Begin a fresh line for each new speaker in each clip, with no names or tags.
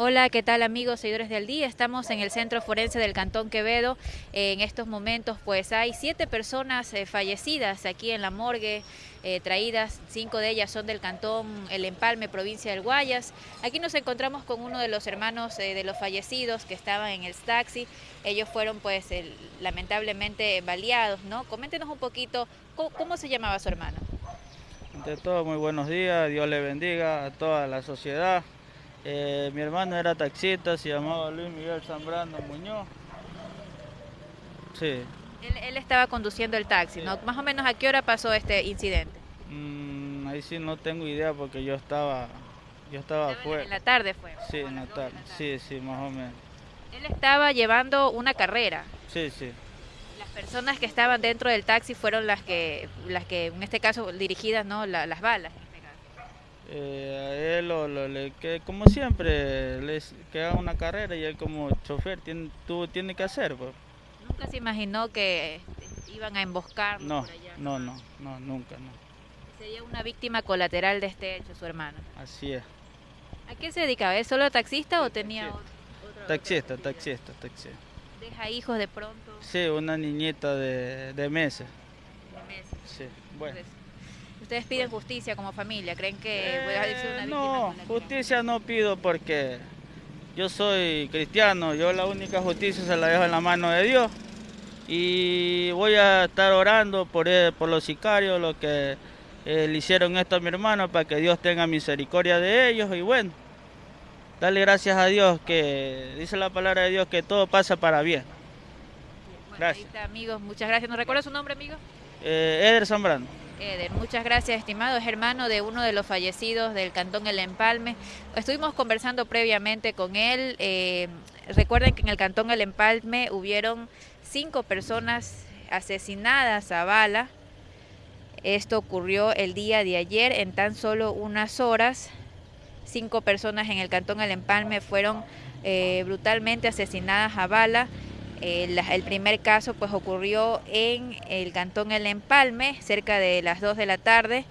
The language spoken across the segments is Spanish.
Hola, ¿qué tal amigos, seguidores del día? Estamos en el Centro Forense del Cantón Quevedo. En estos momentos pues hay siete personas eh, fallecidas aquí en la morgue, eh, traídas, cinco de ellas son del Cantón El Empalme, provincia del Guayas. Aquí nos encontramos con uno de los hermanos eh, de los fallecidos que estaban en el taxi. Ellos fueron pues lamentablemente baleados, ¿no? Coméntenos un poquito, ¿cómo, se llamaba su hermano?
Ante todo, muy buenos días, Dios le bendiga a toda la sociedad. Eh, mi hermano era taxista, se llamaba Luis Miguel Zambrano Muñoz.
Sí. Él, estaba conduciendo el taxi, ¿no? Más o menos a qué hora pasó este incidente.
Mm, ahí sí no tengo idea porque yo estaba, yo estaba afuera.
En la tarde fue.
Sí, en la tarde. Sí, sí, más o menos.
Él estaba llevando una carrera.
Sí, sí.
Las personas que estaban dentro del taxi fueron las que, las que en este caso dirigidas, ¿no? las balas.
Eh, a él, lo, le, que, como siempre, les queda una carrera y él como chofer tiene, tú tiene que hacer. Pues.
¿Nunca se imaginó que iban a emboscar?
No, no, no, no, nunca, no.
Sería una víctima colateral de este hecho, su hermano.
Así es.
¿A qué se dedicaba? ¿Es solo taxista o tenía
otro, taxista, taxista, taxista.
¿Deja hijos de pronto?
Sí, una niñita de, de meses.
De meses.
Sí, bueno.
¿Ustedes piden justicia como familia? ¿Creen que
eh, puede ser una No, justicia no pido porque yo soy cristiano, yo la única justicia se la dejo en la mano de Dios y voy a estar orando por, por los sicarios, lo que eh, le hicieron esto a mi hermano, para que Dios tenga misericordia de ellos y bueno, dale gracias a Dios que dice la palabra de Dios que todo pasa para bien.
gracias. amigos, muchas gracias. ¿Nos recuerda su nombre, amigo?
Eh, Eder Zambrano.
Eder, muchas gracias, estimado. Es hermano de uno de los fallecidos del Cantón El Empalme. Estuvimos conversando previamente con él. Eh, recuerden que en el Cantón El Empalme hubieron cinco personas asesinadas a bala. Esto ocurrió el día de ayer en tan solo unas horas. Cinco personas en el Cantón El Empalme fueron eh, brutalmente asesinadas a bala. El, primer caso pues ocurrió en el cantón El Empalme, cerca de las 2 de la tarde,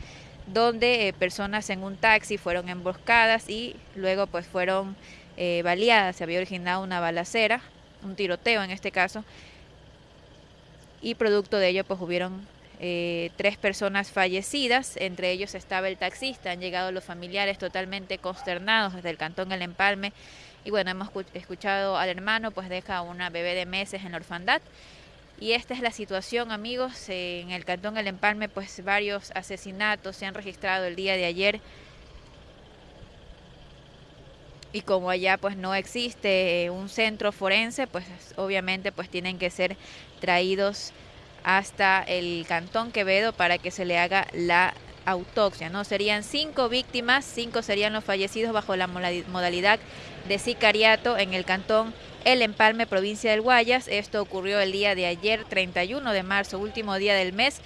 donde eh, personas en un taxi fueron emboscadas y luego pues fueron eh, baleadas. Se había originado una balacera, un tiroteo en este caso, y producto de ello pues hubieron eh, tres personas fallecidas, entre ellos estaba el taxista, han llegado los familiares totalmente consternados desde el cantón El Empalme y bueno, hemos escuchado al hermano, pues deja una bebé de meses en la orfandad. Y esta es la situación, amigos. En el Cantón El Empalme, pues varios asesinatos se han registrado el día de ayer. Y como allá pues no existe un centro forense, pues obviamente pues tienen que ser traídos hasta el Cantón Quevedo para que se le haga la autopsia, ¿no? Serían cinco víctimas, cinco serían los fallecidos bajo la modalidad de sicariato en el cantón El Empalme, provincia del Guayas. Esto ocurrió el día de ayer, 31 de marzo, último día del mes,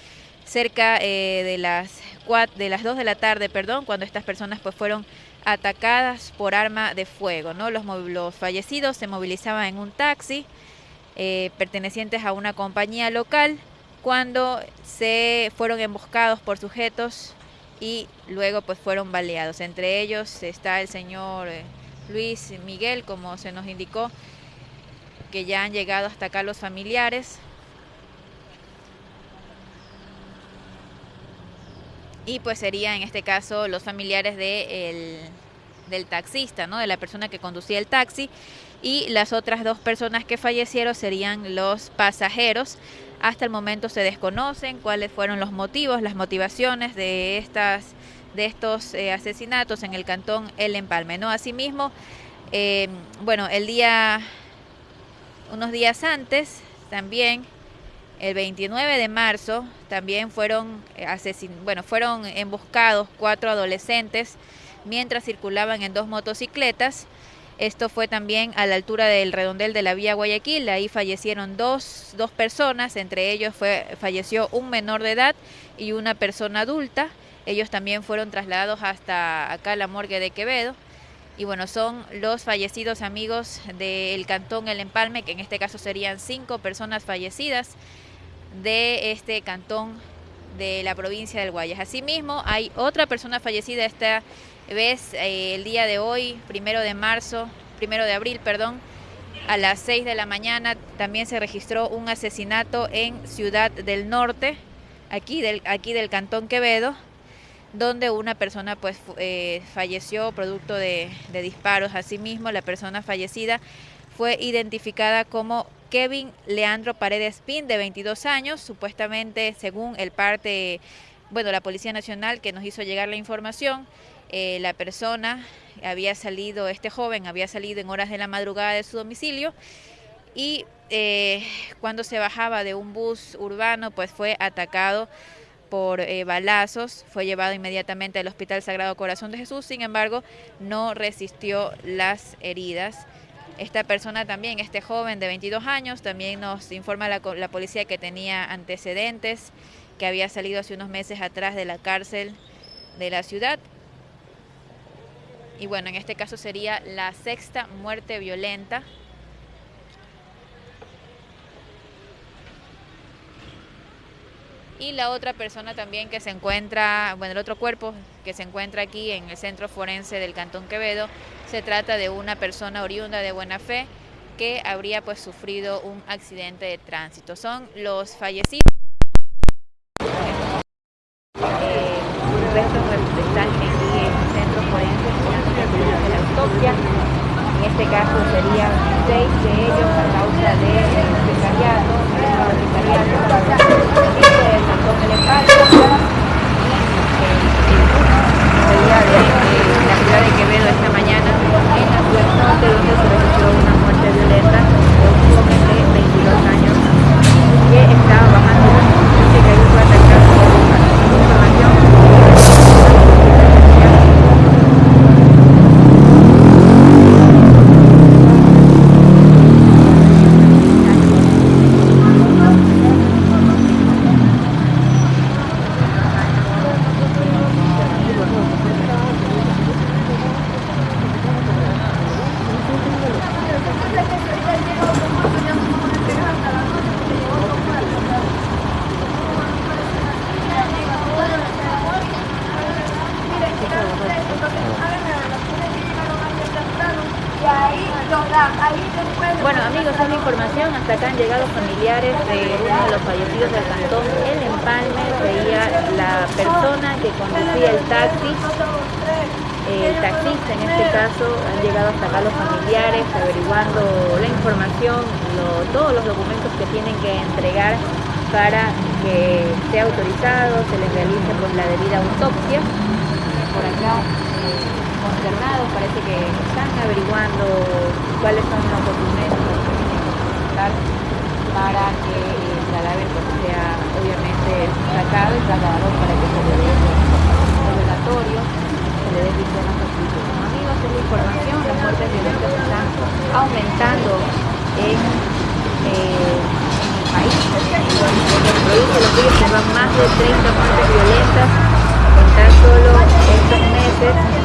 cerca eh, de las de las 2 de la tarde, perdón, cuando estas personas pues fueron atacadas por arma de fuego, ¿no? Los, los fallecidos se movilizaban en un taxi eh, pertenecientes a una compañía local cuando se fueron emboscados por sujetos y luego pues fueron baleados. Entre ellos está el señor eh, Luis Miguel, como se nos indicó, que ya han llegado hasta acá los familiares. Y pues sería en este caso los familiares de del taxista, ¿no? de la persona que conducía el taxi. Y las otras dos personas que fallecieron serían los pasajeros. Hasta el momento se desconocen cuáles fueron los motivos, las motivaciones de estas de estos eh, asesinatos en el cantón El Empalme. ¿no? Asimismo, eh, bueno, el día, unos días antes, también, el 29 de marzo, también fueron, eh, asesin bueno, fueron emboscados cuatro adolescentes mientras circulaban en dos motocicletas. Esto fue también a la altura del redondel de la vía Guayaquil. Ahí fallecieron dos, dos personas, entre ellos fue, falleció un menor de edad y una persona adulta. Ellos también fueron trasladados hasta acá la morgue de Quevedo. Y bueno, son los fallecidos amigos del cantón El Empalme, que en este caso serían cinco personas fallecidas de este cantón de la provincia del Guayas. Asimismo, hay otra persona fallecida esta vez eh, el día de hoy, primero de marzo, primero de abril, perdón, a las 6 de la mañana también se registró un asesinato en Ciudad del Norte, aquí del, aquí del Cantón Quevedo, donde una persona pues eh, falleció producto de, de disparos. Asimismo, la persona fallecida fue identificada como Kevin Leandro Paredes Pin, de 22 años, supuestamente según el parte, bueno, la Policía Nacional que nos hizo llegar la información, eh, la persona había salido, este joven había salido en horas de la madrugada de su domicilio y eh, cuando se bajaba de un bus urbano pues fue atacado por eh, balazos, fue llevado inmediatamente al Hospital Sagrado Corazón de Jesús, sin embargo no resistió las heridas. Esta persona también, este joven de 22 años, también nos informa la, la policía que tenía antecedentes, que había salido hace unos meses atrás de la cárcel de la ciudad y bueno, en este caso sería la sexta muerte violenta. Y la otra persona también que se encuentra, bueno, el otro cuerpo que se encuentra aquí en el centro forense del Cantón Quevedo, se trata de una persona oriunda de buena fe que habría pues sufrido un accidente de tránsito. Son los fallecidos. Eh, en este caso serían seis de ellos a causa de precariato, Cantón Elefanto y de la ciudad de Quevedo esta mañana en la ciudad norte donde se registró una muerte violenta de un joven de 22 años que estaba bajando y que cayó atacado por información Bueno amigos, es la información, hasta acá han llegado familiares de uno de los fallecidos del cantón. El Empalme, veía la persona que conducía el taxi, el taxista en este caso, han llegado hasta acá los familiares averiguando la información, todos los documentos que tienen que entregar para que sea autorizado, se les realice pues, la debida autopsia. Por acá consternados, parece que están averiguando cuáles son los documentos que tienen que presentar para que el cadáver pues, sea obviamente sacado y trasladado para que se le dé el velatorio, se le dé visión a justicia. Como amigos, es la información, las muertes violentas están aumentando en, eh, en el país. El proyecto de los ríos llevan más de 30 muertes violentas en tan solo estos meses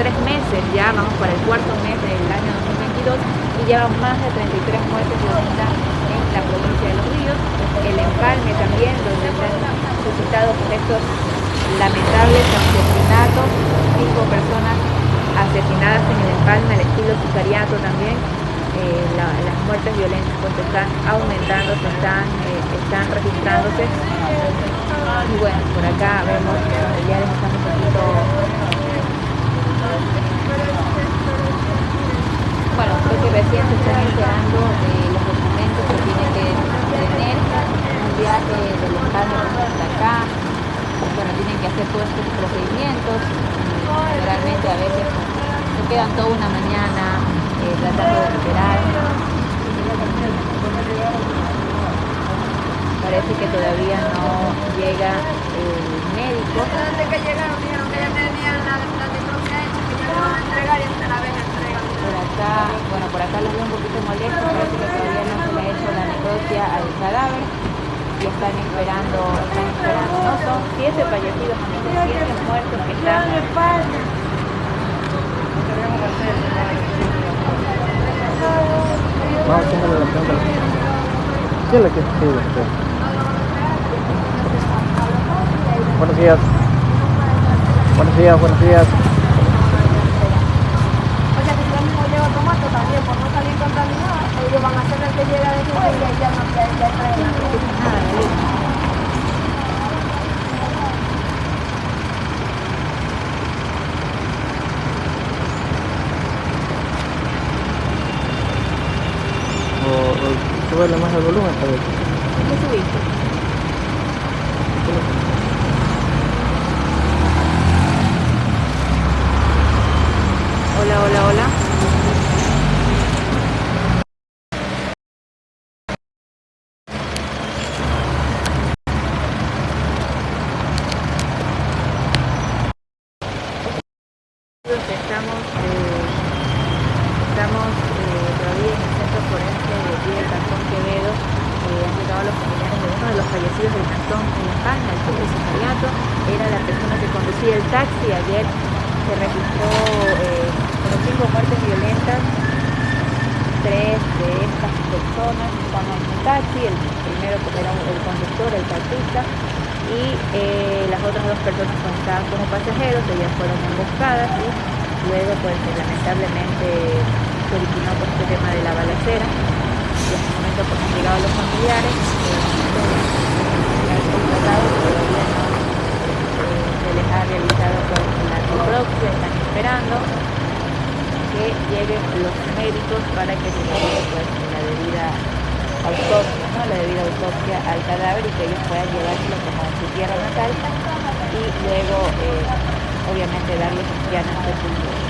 tres meses, ya vamos para el cuarto mes del año 2022 y llevan más de 33 muertes violentas en la provincia de Los Ríos, el empalme también, donde se han suscitado lamentables asesinatos, cinco personas asesinadas en el empalme al estilo sicariato también, eh, las muertes violentas pues están aumentando, se están, eh, están registrándose. Y bueno, por acá vemos que los familiares están un poquito bueno, creo que recién se están enterando de los documentos que tiene que tener un viaje del Estado hasta acá. Bueno, tienen que hacer todos estos procedimientos. Realmente a veces se quedan toda una mañana eh, tratando de esperar. Parece que todavía no llega el médico. que llegaron, dijeron que ya tenían la, la hecha, que ya van a entregar y hasta la vez entregan. Por acá, bueno, por acá los veo un poquito molestos, parece que todavía no se le ha hecho la necropsia al cadáver y están esperando, están esperando. No, son siete fallecidos, amigos, siete muertos que están. Vamos a la ¿Qué es lo que usted? Buenos días. Buenos días, buenos días.
O sea, que yo mismo llevo tomate también, por no salir contaminada, ellos van a hacer el que llega después y ya no se
o más el volumen, tal vez.
¿Qué subiste? Hola, hola, hola. Estamos, eh, estamos eh, todavía en el centro forense de aquí del Cantón Quevedo. Eh, han llegado los familiares de uno de los fallecidos del Cantón en España, el subsecretariato. Era la persona que conducía el taxi ayer se registró eh, cinco muertes violentas. Tres de estas personas estaban en un taxi, el primero era el conductor, el taxista, y eh, las otras dos personas estaban como pasajeros, ellas fueron emboscadas y luego pues lamentablemente se originó por este tema de la balacera y en este momento pues han llegado los familiares se les ha realizado pues, están esperando que lleguen los médicos para que se haga pues, la debida autopsia, ¿no? la debida autopsia al cadáver y que ellos puedan llevárselo como a su tierra natal y luego eh, obviamente darles ya sepultura.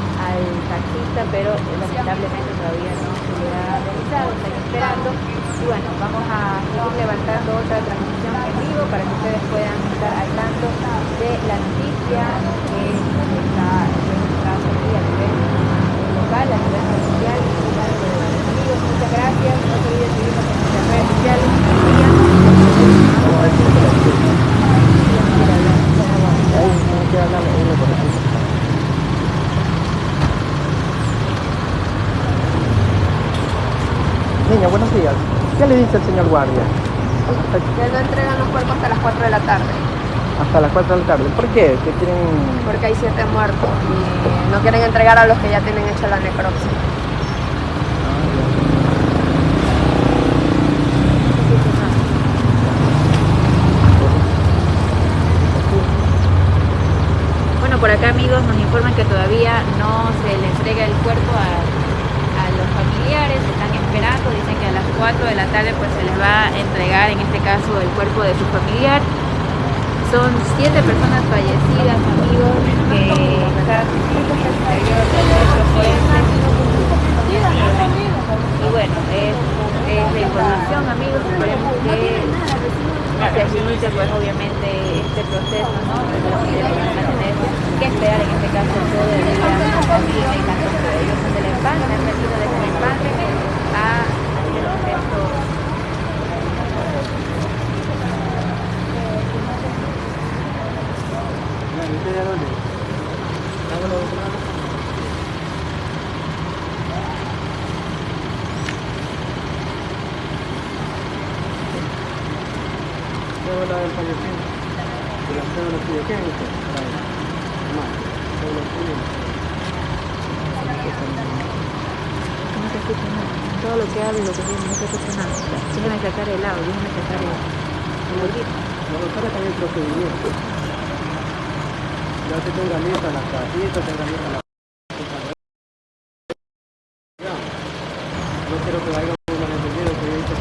al
taxista, pero lamentablemente todavía no se le ha realizado, están esperando. Y bueno, vamos a seguir levantando otra transmisión en vivo para
que
ustedes puedan estar al tanto de la noticia que está aquí a nivel local, a nivel social. Muchas gracias,
no se olviden seguirnos en nuestras redes sociales. Entregan los cuerpos hasta las 4 de la tarde.
Hasta las 4 de la tarde. ¿Por qué? ¿Qué quieren...?
Porque hay 7 muertos y no quieren entregar a los que ya tienen hecha la necropsia.
Bueno, por acá amigos nos informan que todavía no se le entrega el cuerpo a familiares están esperando, dicen 4 de la tarde pues se les va a entregar en este caso el cuerpo de su familiar. Son siete personas fallecidas, amigos, que Y bueno, es, es la información, amigos, esperemos que se agilice pues obviamente este proceso, ¿no? Que esperar en este caso todo el día cantón de ellos son del empate, han venido desde el empate a hacer los restos
la del fallecido. De la cédula tuya, ¿qué es esto? No, cédula tuya.
No se escucha nada. Todo lo que hablo, lo que digo, no se escucha nada. Déjame sacar el audio, déjame sacar el
Los doctores están en procedimiento. Ya te tenga lista la casita, tenga lista la... Ya. No quiero que vaya un malentendido que yo he dicho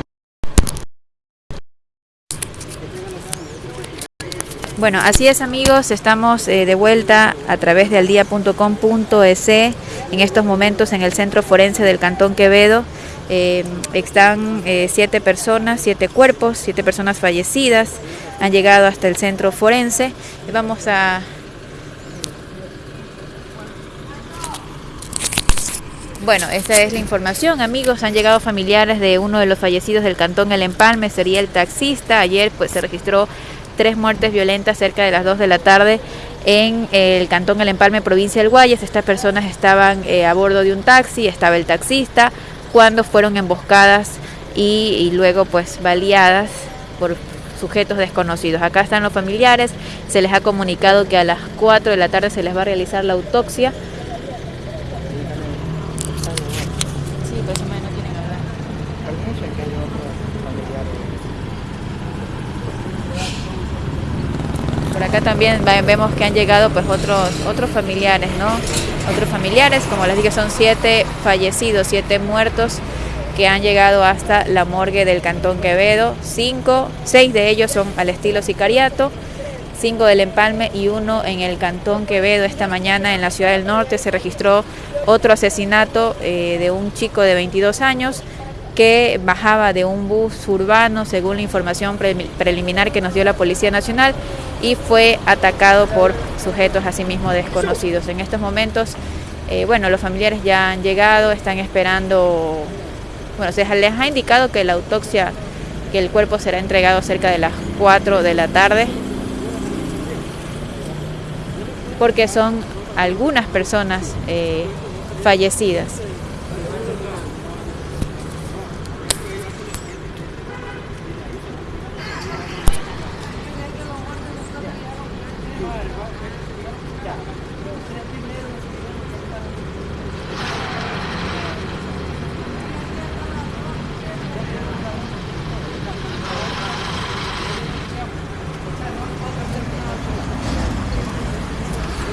Bueno, así es amigos, estamos eh, de vuelta a través de aldia.com.es en estos momentos en el Centro Forense del Cantón Quevedo. Eh, están eh, siete personas, siete cuerpos, siete personas fallecidas, han llegado hasta el Centro Forense. Vamos a... Bueno, esta es la información, amigos. Han llegado familiares de uno de los fallecidos del cantón El Empalme, sería el taxista. Ayer pues se registró tres muertes violentas cerca de las 2 de la tarde en el cantón El Empalme, provincia del Guayas. Estas personas estaban eh, a bordo de un taxi, estaba el taxista, cuando fueron emboscadas y, y luego pues baleadas por sujetos desconocidos. Acá están los familiares, se les ha comunicado que a las 4 de la tarde se les va a realizar la autopsia. Pues. Por acá también vemos que han llegado pues otros otros familiares, ¿no? Otros familiares, como les dije, son siete fallecidos, siete muertos que han llegado hasta la morgue del Cantón Quevedo. Cinco, seis de ellos son al estilo sicariato, cinco del Empalme y uno en el Cantón Quevedo. Esta mañana en la ciudad del norte se registró otro asesinato eh, de un chico de 22 años que bajaba de un bus urbano, según la información pre preliminar que nos dio la Policía Nacional, y fue atacado por sujetos asimismo desconocidos. En estos momentos, eh, bueno, los familiares ya han llegado, están esperando, bueno, se les ha indicado que la autopsia, que el cuerpo será entregado cerca de las 4 de la tarde, porque son algunas personas eh, fallecidas.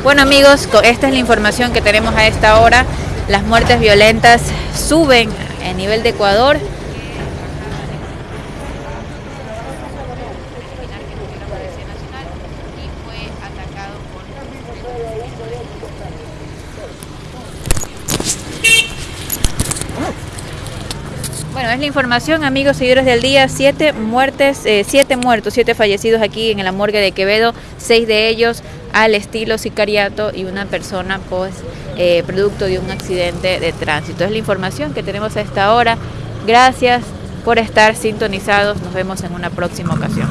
Bueno amigos, esta es la información que tenemos a esta hora. Las muertes violentas suben a nivel de Ecuador. Bueno, es la información, amigos seguidores del día. Siete muertes, eh, siete muertos, siete fallecidos aquí en la morgue de Quevedo, seis de ellos al estilo sicariato y una persona, pues, eh, producto de un accidente de tránsito. Es la información que tenemos a esta hora. Gracias por estar sintonizados. Nos vemos en una próxima ocasión.